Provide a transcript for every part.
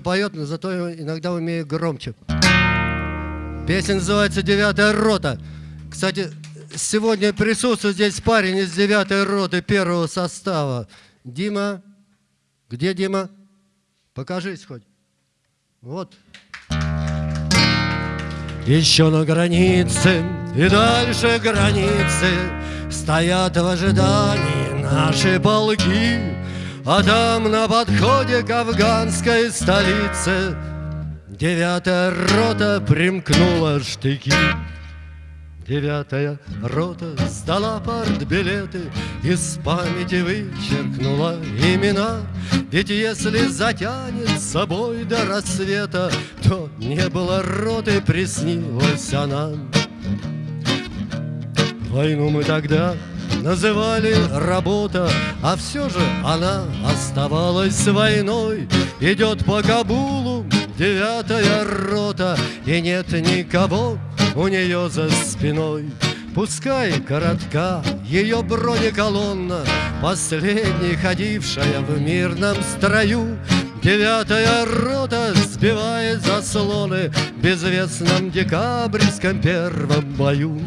поет, но зато иногда умею громче. Песня называется «Девятая рота». Кстати, сегодня присутствует здесь парень из девятой роты первого состава. Дима. Где Дима? Покажись хоть. Вот. Еще на границе и дальше границы Стоят в ожидании наши полки А там на подходе к афганской столице Девятая рота примкнула штыки Девятая рота сдала партбилеты, Из памяти вычеркнула имена. Ведь если затянет с собой до рассвета, То не было роты, приснилась она. Войну мы тогда называли работа, А все же она оставалась войной. Идет по Кабулу девятая рота, И нет никого, у нее за спиной. Пускай коротка ее бронеколонна, Последней ходившая в мирном строю, Девятая рота сбивает заслоны В безвестном декабрьском первом бою.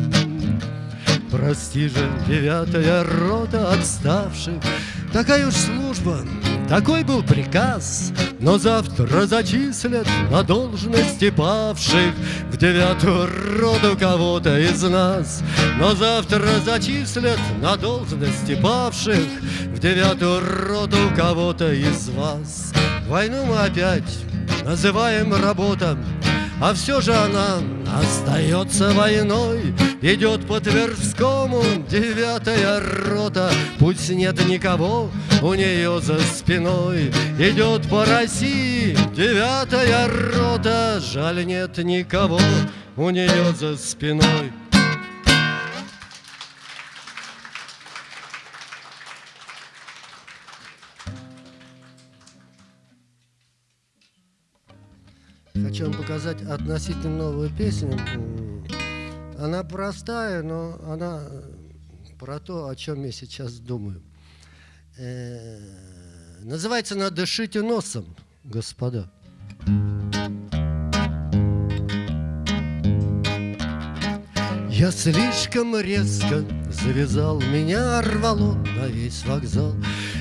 Прости же, девятая рота отставших, Такая уж служба, такой был приказ, Но завтра зачислят на должности павших. В девятую роту кого-то из нас. Но завтра зачислят на должности павших. В девятую роту кого-то из вас. Войну мы опять называем работа, а все же она остается войной Идет по Тверскому девятая рота. Пусть нет никого у нее за спиной Идет по России девятая рота. Жаль нет никого у нее за спиной Вам показать относительно новую песню. Она простая, но она про то, о чем я сейчас думаю. Э -э называется она «Дышите носом, господа». Я слишком резко завязал, меня рвало на весь вокзал.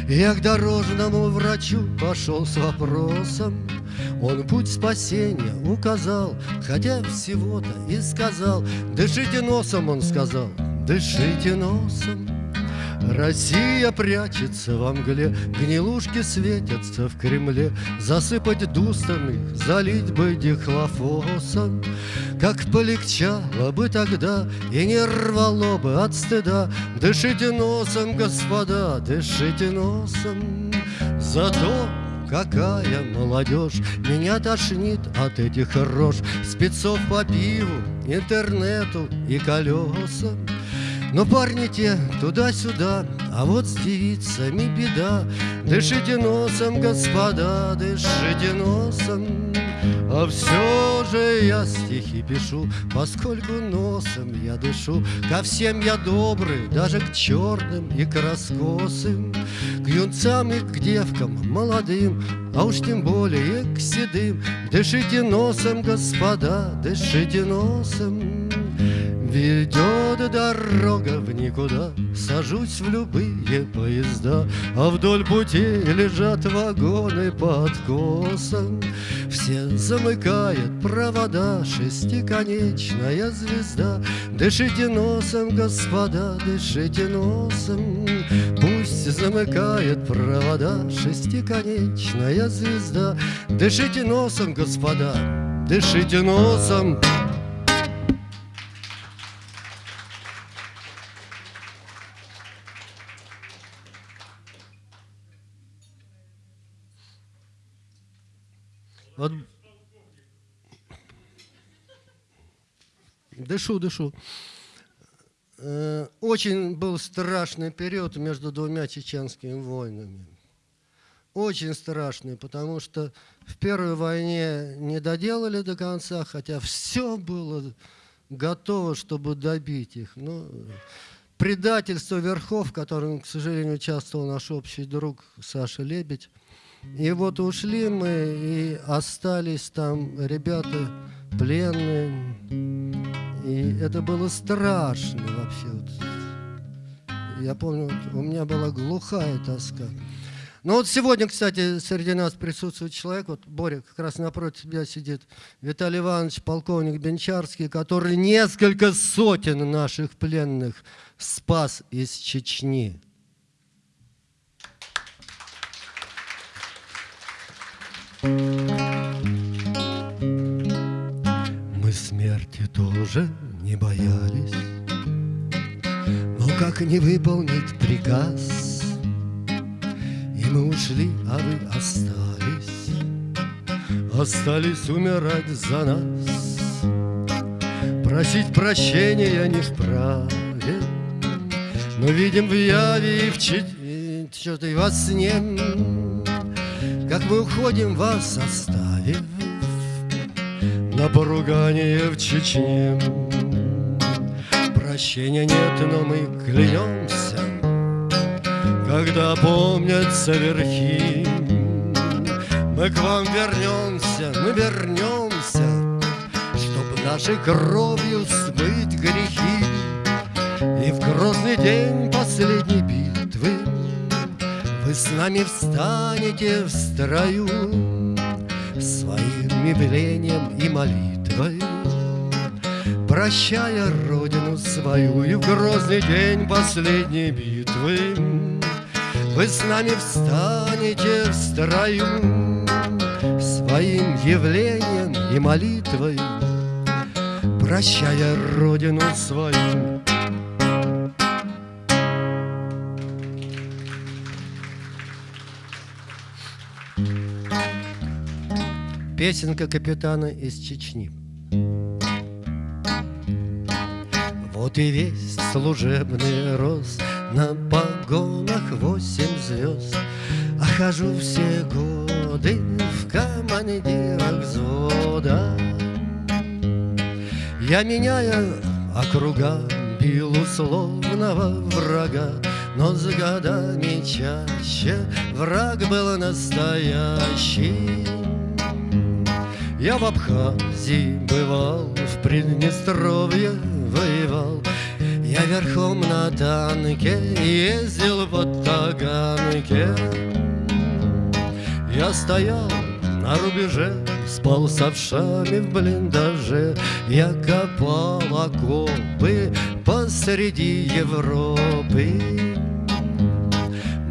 Я к дорожному врачу пошел с вопросом, Он путь спасения указал, хотя всего-то и сказал, Дышите носом, он сказал, дышите носом. Россия прячется во мгле, Гнилушки светятся в Кремле, Засыпать дустами, залить бы дихлофосом. Как полегчало бы тогда, И не рвало бы от стыда, Дышите носом, господа, дышите носом. Зато какая молодежь Меня тошнит от этих рож Спецов по пиву, интернету и колесам но парни те туда-сюда, а вот с девицами беда. Дышите носом, господа, дышите носом. А все же я стихи пишу, поскольку носом я дышу. Ко всем я добрый, даже к черным и к раскосым, К юнцам и к девкам молодым, а уж тем более к седым. Дышите носом, господа, дышите носом. Ведет дорога в никуда, Сажусь в любые поезда, А вдоль пути лежат вагоны под косом. Все замыкает провода Шестиконечная звезда. Дышите носом, господа, дышите носом, Пусть замыкает провода Шестиконечная звезда. Дышите носом, господа, дышите носом, Дышу, дышу. Э, очень был страшный период между двумя чеченскими войнами. Очень страшный, потому что в первой войне не доделали до конца, хотя все было готово, чтобы добить их. Но предательство верхов, в котором, к сожалению, участвовал наш общий друг Саша Лебедь, И вот ушли мы, и остались там ребята пленные. И это было страшно вообще. Я помню, у меня была глухая тоска. Ну вот сегодня, кстати, среди нас присутствует человек, вот Боря как раз напротив тебя сидит, Виталий Иванович, полковник Бенчарский, который несколько сотен наших пленных спас из Чечни. Тоже не боялись, но как не выполнить приказ – мы ушли, а вы остались. Остались умирать за нас. Просить прощения не вправе. Но видим в яве и в что-то и во сне Как мы уходим, вас оставив На поругание в Чечне Прощения нет, но мы клянемся когда помнятся верхи. Мы к вам вернемся, мы вернемся, Чтоб нашей кровью смыть грехи. И в грозный день последней битвы Вы с нами встанете в строю Своим явлением и молитвой Прощая родину свою И в грозный день последней битвы. Вы с нами встанете в строю Своим явлением и молитвой Прощая родину свою Песенка капитана из Чечни. Вот и весь служебный рост на погонах восемь звезд. А хожу все годы в командирах взвода. Я меняю округа, бил условного врага Но с годами чаще враг был настоящий Я в Абхазии бывал, в Приднестровье воевал. Я верхом на танке ездил по Таганке Я стоял на рубеже, спал с овшами в блиндаже. Я копал окопы посреди Европы.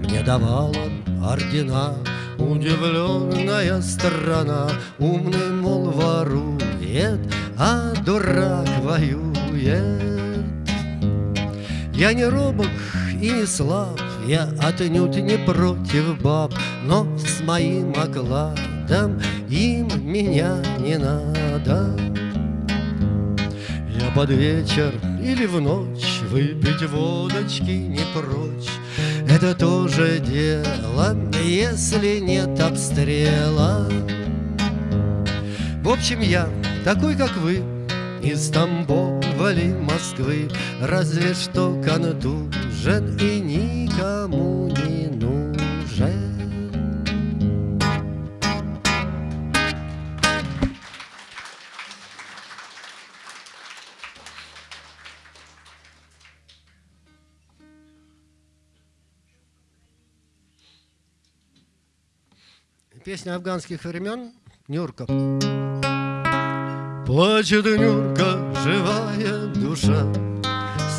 Мне давала ордена удивленная страна Умный, мол, ворует, а дурак воюет я не робок и не слаб, я отнюдь не против баб, Но с моим окладом им меня не надо. Я под вечер или в ночь выпить водочки не прочь, Это тоже дело, если нет обстрела. В общем, я такой, как вы, из Тамбова ли Москвы Разве что контужен и никому не нужен Песня афганских времен Нюрков. Плачет Нюрка, живая душа,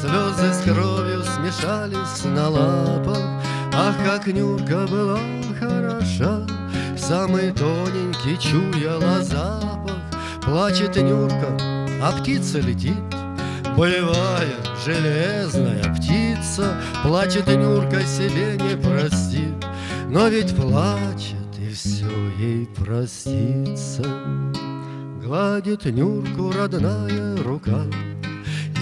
Слезы с кровью смешались на лапах, Ах, как Нюрка была хороша, Самый тоненький чуяла запах. Плачет Нюрка, а птица летит, Боевая, железная птица, Плачет Нюрка, себе не простит, Но ведь плачет, ей простится. Гладит Нюрку родная рука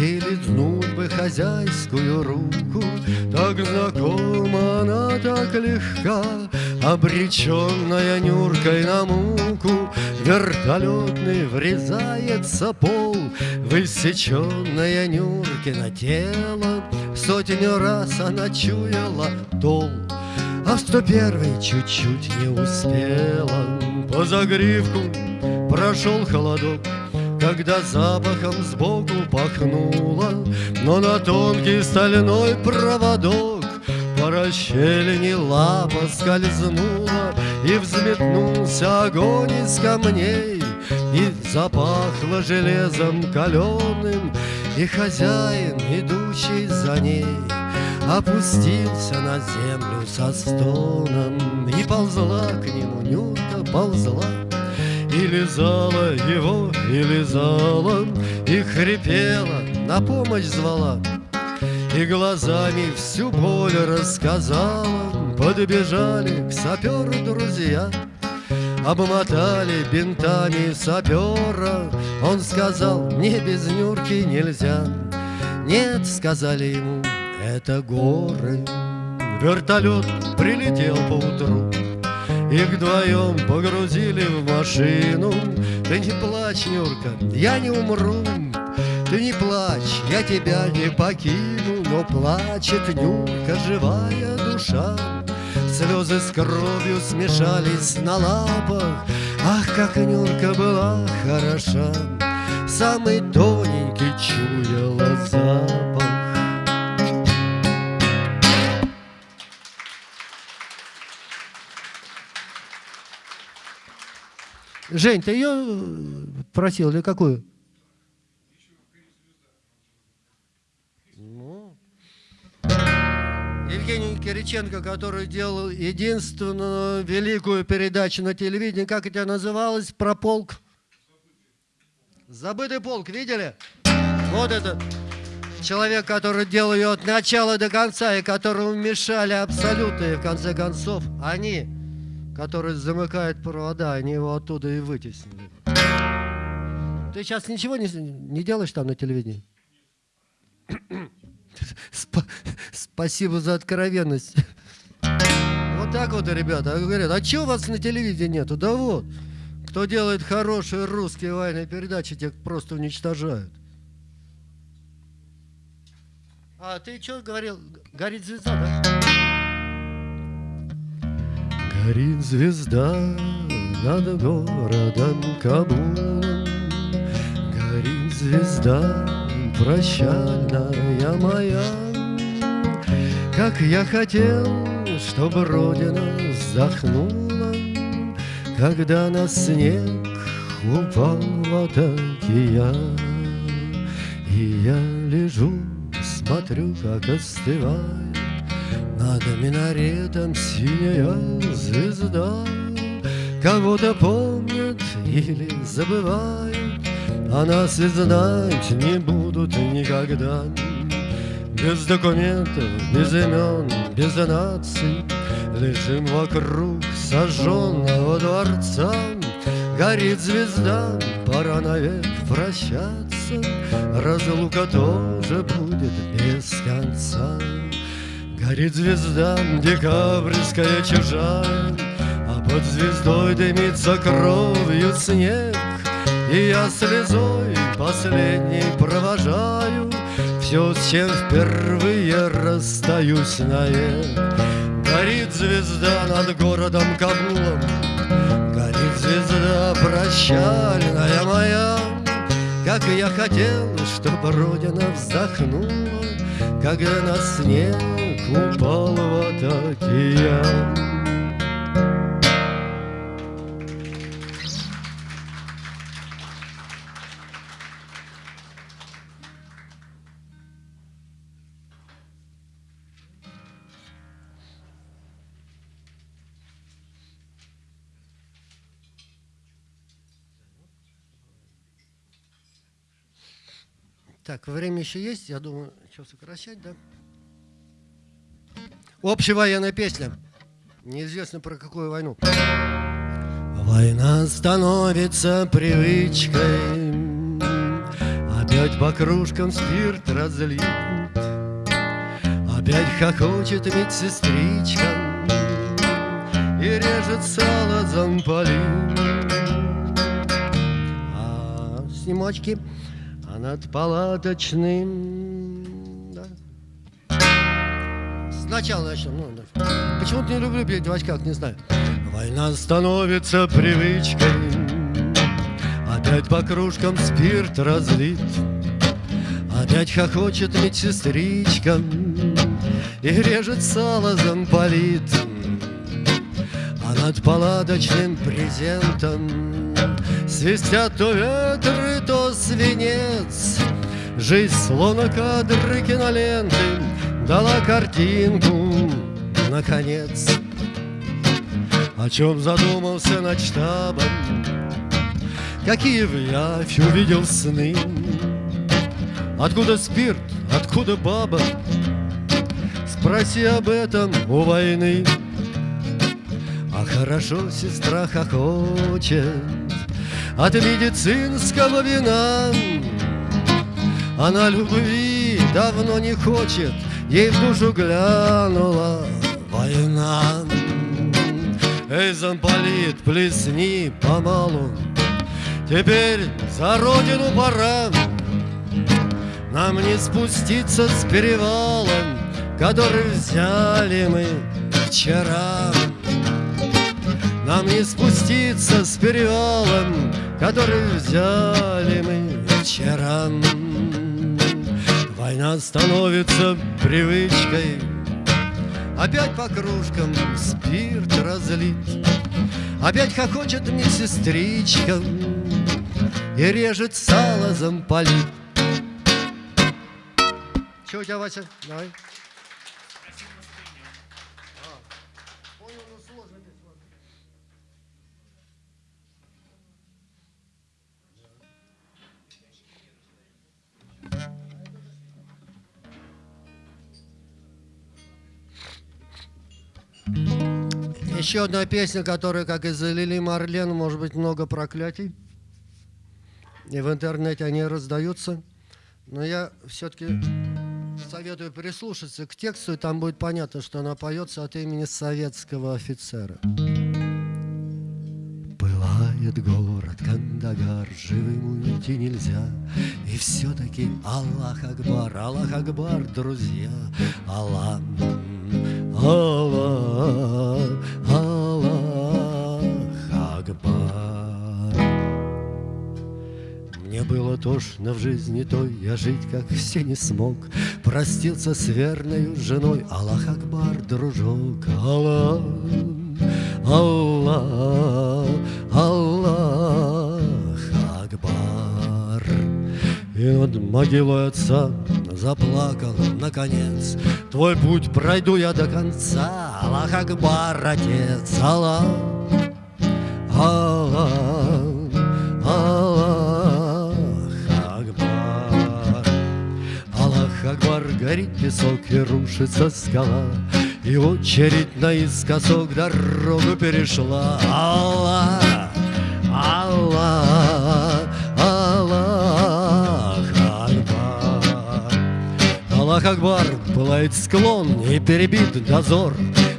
И лизнуть бы хозяйскую руку. Так знакома она, так легка Обреченная Нюркой на муку. Вертолетный врезается пол Высеченная Нюркина тело. Сотню раз она чуяла дол А сто первый чуть-чуть не успела По загривку прошел холодок когда запахом сбоку пахнуло, Но на тонкий стальной проводок По расщелине лапа скользнула, И взметнулся огонь из камней, И запахло железом каленым, И хозяин, идущий за ней, Опустился на землю со стоном, И ползла к нему Нюрка, ползла, и лизала его, и лизала, И хрипела, на помощь звала, И глазами всю боль рассказала. Подбежали к саперу друзья, Обмотали бинтами сапера. Он сказал, мне без Нюрки нельзя. Нет, сказали ему, это горы. Вертолет прилетел поутру. Их вдвоем погрузили в машину. Ты не плачь, Нюрка, я не умру. Ты не плачь, я тебя не покину. Но плачет Нюрка, живая душа. Слезы с кровью смешались на лапах. Ах, как Нюрка была хороша. Самый тоненький чуяла запах Жень, ты ее э, просил или какую? Ну. Евгений Кириченко, который делал единственную великую передачу на телевидении, как это называлось, про полк? Забытый полк, видели? Вот это человек, который делал ее от начала до конца, и которому мешали абсолютные, в конце концов, они который замыкает провода, они его оттуда и вытеснили. Ты сейчас ничего не, не делаешь там на телевидении? Сп спасибо за откровенность. Вот так вот, ребята. Говорят, а чего вас на телевидении нету? Да вот. Кто делает хорошие русские военные передачи, тех просто уничтожают. А ты что говорил? Горит звезда, да? Горит звезда над городом Кабулом, Горит звезда прощальная моя. Как я хотел, чтобы Родина вздохнула, Когда на снег упал в атаке я. И я лежу, смотрю, как остывает над минаретом синяя звезда. Кого-то помнят или забывают А нас и знать не будут никогда. Без документов, без имен, без наций. Лежим вокруг сожженного дворца. Горит звезда, пора навек прощаться. Разлука тоже будет без конца Горит звезда декабрьская чужая, А под звездой дымится кровью снег, И я слезой последней провожаю Все, с чем впервые расстаюсь навек. Горит звезда над городом Кабулом, Горит звезда прощальная моя, Как я хотел, чтобы Родина вздохнула, Когда на снег упал в атаке Так, время еще есть, я думаю, что сокращать, да? Общевоенная песня. Неизвестно про какую войну. Война становится привычкой, Опять по кружкам спирт разлит, Опять хохочет медсестричка И режет сало замполит. А снимочки, а над палаточным Сначала начнем. Ну. Почему-то не люблю петь в очках, не знаю. Война становится привычкой, Опять по кружкам спирт разлит, Опять хохочет медсестричка И режет сало замполит. А над палаточным презентом Свистят то ветры, то свинец Жизнь словно кадры киноленты Дала картинку, наконец. О чем задумался над штабом Какие в явь увидел сны. Откуда спирт, откуда баба? Спроси об этом у войны. А хорошо сестра хохочет От медицинского вина. Она любви давно не хочет Ей в душу глянула война. Эй, замполит, плесни помалу. Теперь за родину пора. Нам не спуститься с перевалом Который взяли мы вчера. Нам не спуститься с перевалом Который взяли мы вчера Война становится привычкой Опять по кружкам спирт разлит Опять хохочет медсестричка И режет сало замполит Че у тебя, Вася? Давай. Еще одна песня, которая, как из Лили Марлен, может быть, много проклятий. И в интернете они раздаются. Но я все-таки советую прислушаться к тексту, и там будет понятно, что она поется от имени советского офицера. Пылает город Кандагар, живым уйти нельзя, И все-таки Аллах Акбар, Аллах Акбар, друзья, Аллах Аллах, Аллах Акбар. Мне было тошно в жизни той, я жить, как все, не смог. Простился с верной женой, Аллах Акбар, дружок, Аллах, Аллах, Аллах Акбар. И над могилой отца заплакал, наконец. Твой путь пройду я до конца, Аллах Акбар, Отец, Аллах, Аллах, Аллах Акбар. Аллах Акбар, горит песок и рушится скала, И очередь наискосок дорогу перешла. Аллах, Аллах Акбар, пылает склон и перебит дозор.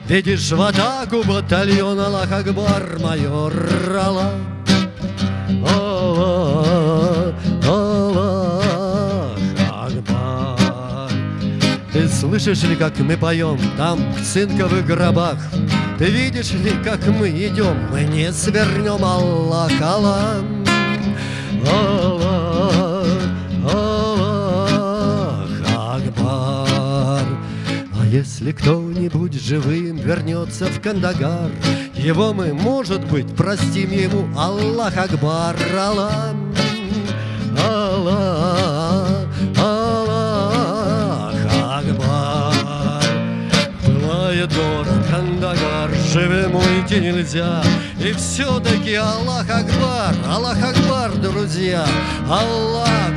Видишь в атаку батальон Аллах Акбар, майор Аллах. Аллах, Аллах Акбар. Ты слышишь ли, как мы поем там, в цинковых гробах? Ты видишь ли, как мы идем? Мы не свернем, Аллах, Аллах. Аллах, Если кто-нибудь живым вернется в Кандагар, Его мы, может быть, простим ему. Аллах Акбар, Аллах, Аллах, Аллах Акбар. Пылает город Кандагар, живым уйти нельзя, И все-таки Аллах Акбар, Аллах Акбар, друзья, Аллах,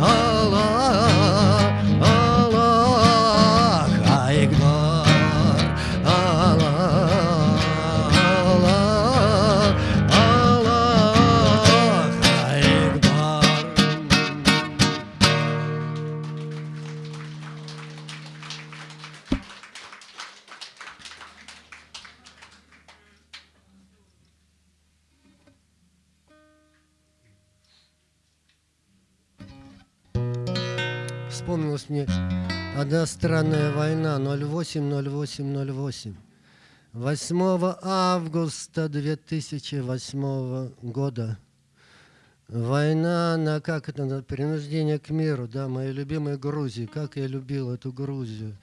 Аллах, вспомнилась мне одна странная война 08-08-08. 8 августа 2008 года война на, как это, на принуждение к миру, да, моей любимой Грузии, как я любил эту Грузию.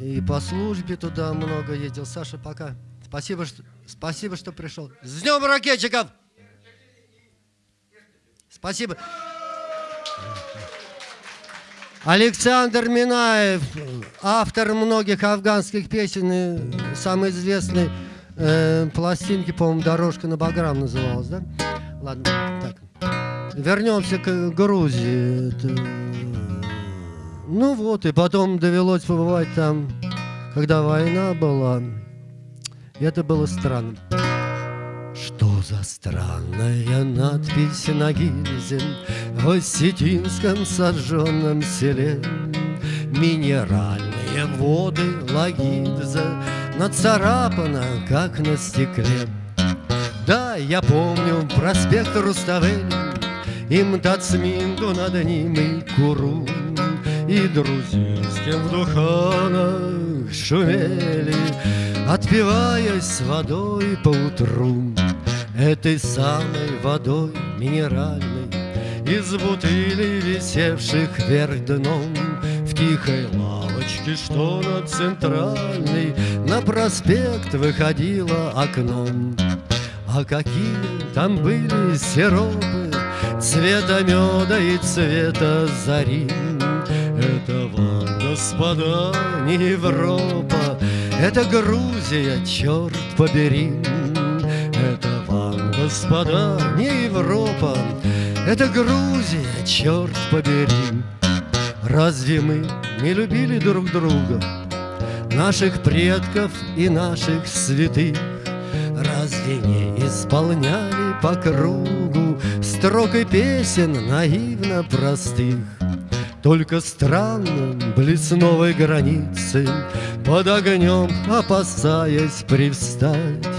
И по службе туда много ездил. Саша, пока. Спасибо, что, спасибо, что пришел. С днем ракетчиков! Спасибо. Александр Минаев, автор многих афганских песен, и самый известный э, пластинки, по-моему, «Дорожка на Баграм» называлась, да? Ладно, так. Вернемся к Грузии. Это... Ну вот, и потом довелось побывать там, когда война была. И это было странно. Что за странная надпись на гильзе В осетинском сожженном селе? Минеральные воды Лагидза Нацарапана, как на стекле. Да, я помню проспект Руставель, И Мтацминду над ним и Куру, И друзинским в духанах шумели, Отпиваясь водой по утру, Этой самой водой минеральной, Из бутылей, висевших вверх дном, В тихой лавочке, что на центральной, На проспект выходило окном. А какие там были сиропы Цвета меда и цвета зари Это вам, господа, не Европа Это Грузия, черт побери господа, не Европа Это Грузия, черт побери. Разве мы не любили друг друга Наших предков и наших святых? Разве не исполняли по кругу Строк песен наивно простых? Только странно близ новой границы Под огнем опасаясь привстать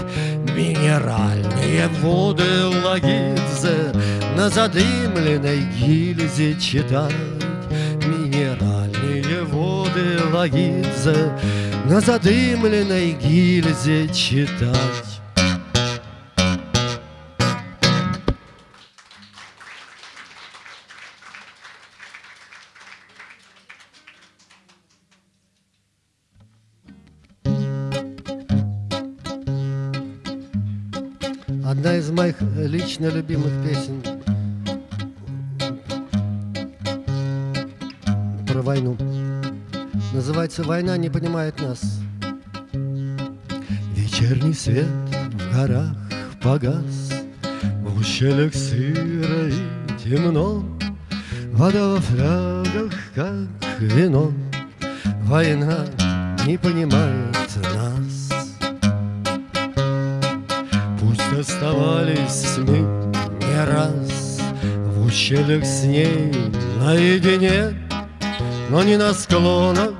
Минеральные воды Лагидзе На задымленной гильзе читать Минеральные воды Лагидзе На задымленной гильзе читать моих лично любимых песен про войну. Называется «Война не понимает нас». Вечерний свет в горах погас, В ущельях сыро и темно, Вода во флягах, как вино, Война не понимает нас. Оставались мы не раз. В ущельях с ней наедине Но ни на склонах,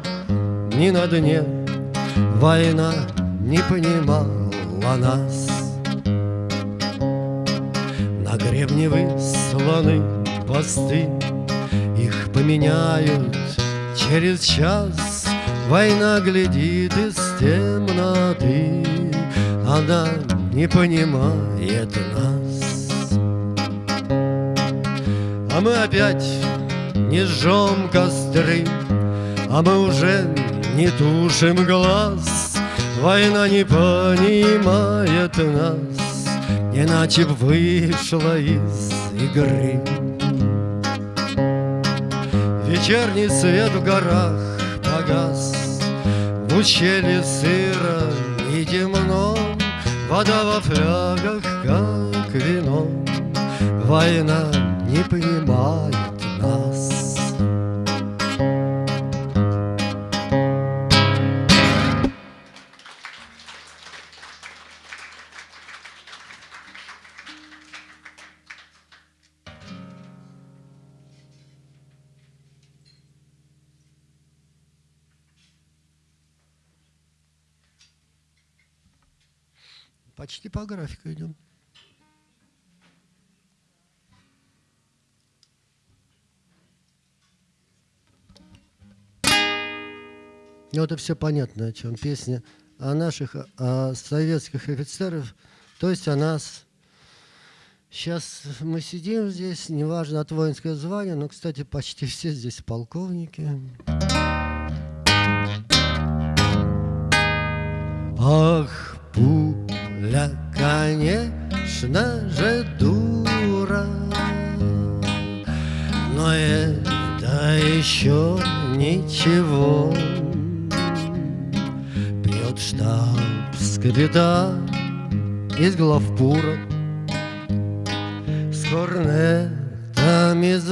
ни на дне. Война не понимала нас. На гребне высланы посты Их поменяют через час. Война глядит из темноты Она не понимает нас. А мы опять не жжем костры, А мы уже не тушим глаз. Война не понимает нас, Иначе б вышла из игры. Вечерний свет в горах погас, В ущелье сыро Вода во флягах, как вино, Война не понимает Почти по графику идем. Ну, это все понятно, о чем песня о наших о советских офицеров, то есть о нас. Сейчас мы сидим здесь, неважно от воинское звание, но, кстати, почти все здесь полковники. Ах, пуля, конечно же, дура, но это еще ничего. Пьет штабс-капитан из главпура С корнетами из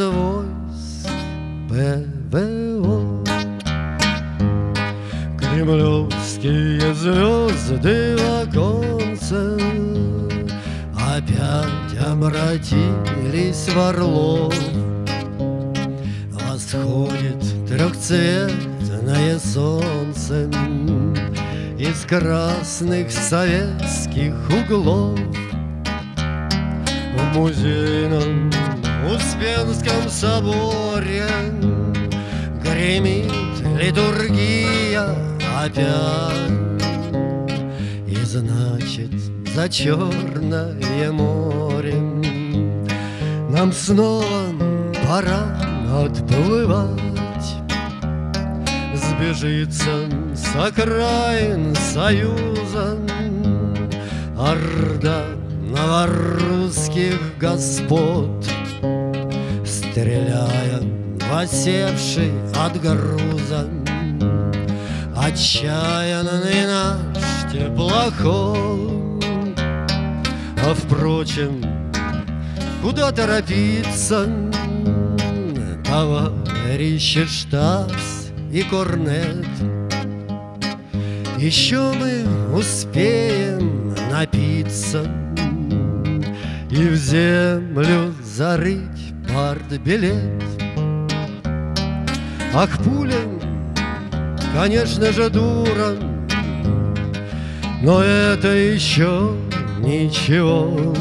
ПВО Кремлевские звезды в оконце Опять обратились в орлов Восходит трехцветное солнце Из красных советских углов. В музейном Успенском соборе Гремит литургия. Опять. И значит за Черное море Нам снова пора отплывать. Сбежится с окраин союза Орда новорусских господ Стреляя в осевший от груза. Отчаянный наш теплоход А впрочем, куда торопиться? Товарищи штабс и корнет. Еще мы успеем напиться И в землю зарыть партбилет. Ах, пуля конечно же, дура, но это еще ничего.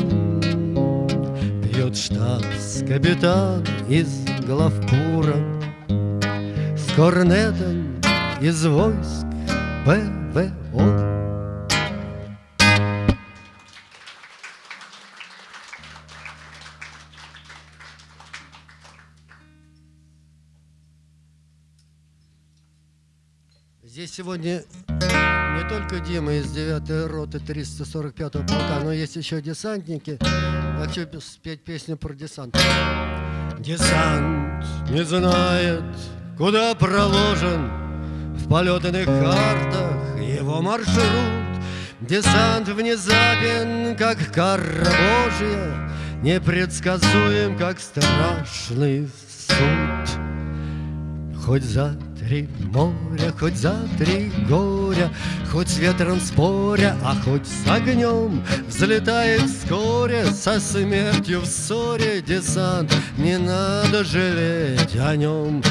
Пьет штабс-капитан из главпура С корнетом из войск ПВО. Здесь сегодня не только Дима из 9 роты 345-го полка, но есть еще десантники. Хочу спеть песню про десант. Десант не знает, куда проложен В полетных картах его маршрут. Десант внезапен, как кара Божья, Непредсказуем, как страшный суд. Хоть за три моря, хоть за три горя, Хоть с ветром споря, а хоть с огнем, Взлетает вскоре со смертью в ссоре десант. Не надо жалеть о нем,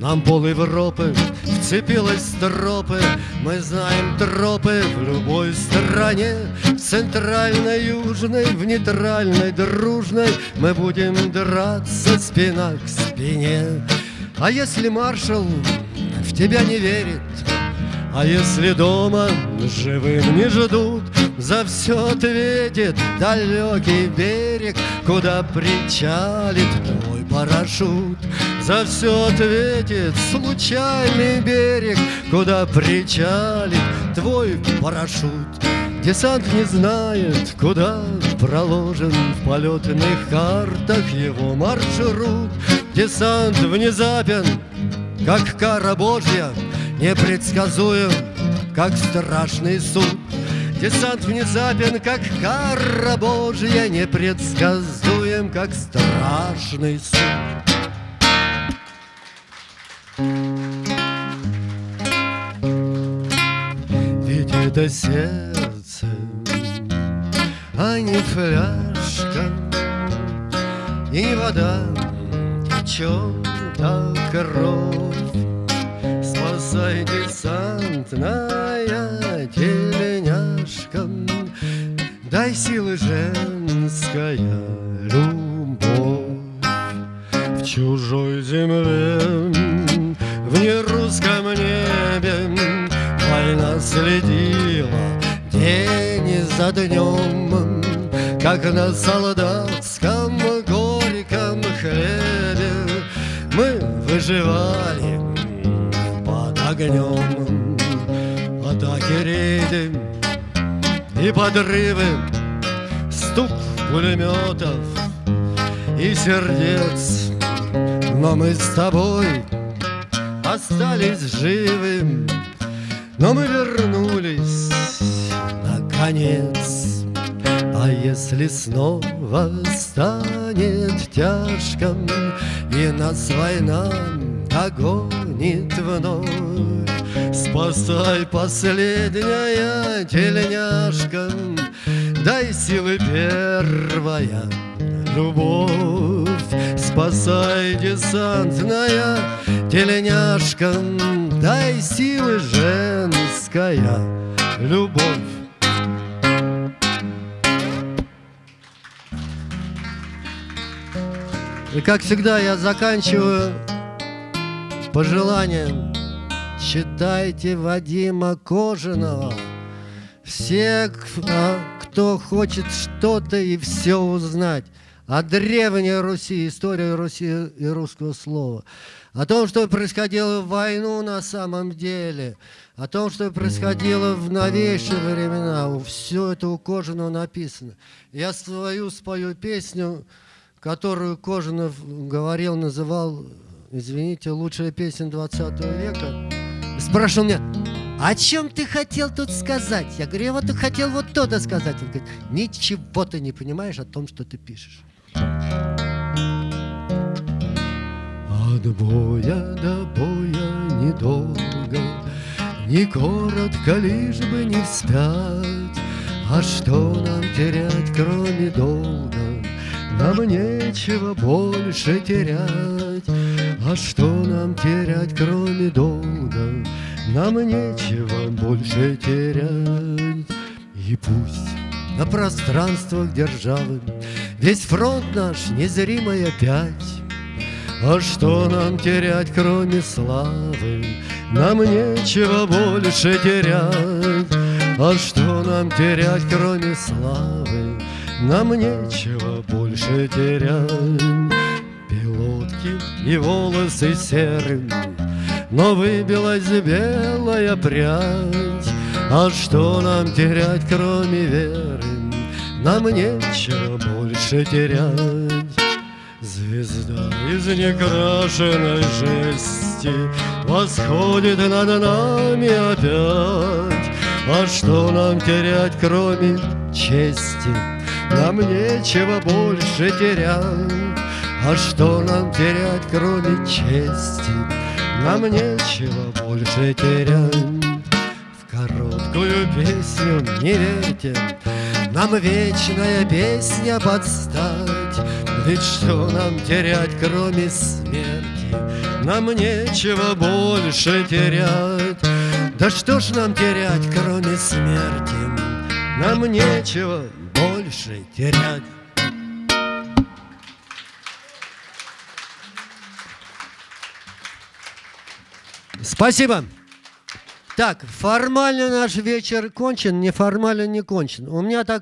нам пол Европы вцепилась в тропы. Мы знаем тропы в любой стране. В центральной, южной, в нейтральной, дружной Мы будем драться спина к спине. А если маршал тебя не верит. А если дома живым не ждут, За все ответит далекий берег, Куда причалит твой парашют. За все ответит случайный берег, Куда причалит твой парашют. Десант не знает, куда проложен В полетных картах его маршрут. Десант внезапен, как кара Божья, непредсказуем, как страшный суд. Десант внезапен, как кара Божья, непредсказуем, как страшный суд. Ведь это сердце, а не фляжка, и не вода течет а кровь. Спасай, десантная теленяшка, Дай силы женская любовь В чужой земле, в нерусском небе Война следит за днем, как на солдатском выживали под огнем Атаки рейды и подрывы Стук пулеметов и сердец. Но мы с тобой остались живы Но мы вернулись наконец Если снова станет тяжко И нас война догонит вновь. Спасай последняя тельняшка Дай силы первая любовь. Спасай десантная тельняшка Дай силы женская любовь И как всегда я заканчиваю пожеланием Читайте Вадима Кожаного Все, кто хочет что-то и все узнать о древней Руси, истории Руси и русского слова, о том, что происходило в войну на самом деле, о том, что происходило в новейшие времена. Все это у Кожаного написано. Я свою спою песню, которую Кожанов говорил, называл, извините, лучшая песня 20 века. Спрашивал меня, о чем ты хотел тут сказать? Я говорю, я вот хотел вот то-то сказать. Он говорит, ничего ты не понимаешь о том, что ты пишешь. От боя до боя недолго, Не коротко, лишь бы не встать. А что нам терять, кроме долга? Нам нечего больше терять. А что нам терять, кроме долга? Нам нечего больше терять. И пусть на пространствах державы Весь фронт наш незримый опять. А что нам терять, кроме славы? Нам нечего больше терять. А что нам терять, кроме славы? Нам нечего больше терять. Пилотки и волосы серым, Но выбилась белая прядь. А что нам терять, кроме веры? Нам нечего больше терять. Звезда из некрашенной жести Восходит над нами опять. А что нам терять, кроме чести? Нам нечего больше терять. А что нам терять, кроме чести? Нам нечего больше терять. В короткую песню не верьте, нам вечная песня подстать, Ведь что нам терять, кроме смерти? Нам нечего больше терять. Да что ж нам терять, кроме смерти? Нам нечего больше терять. Спасибо. Так, формально наш вечер кончен, неформально не кончен. У меня так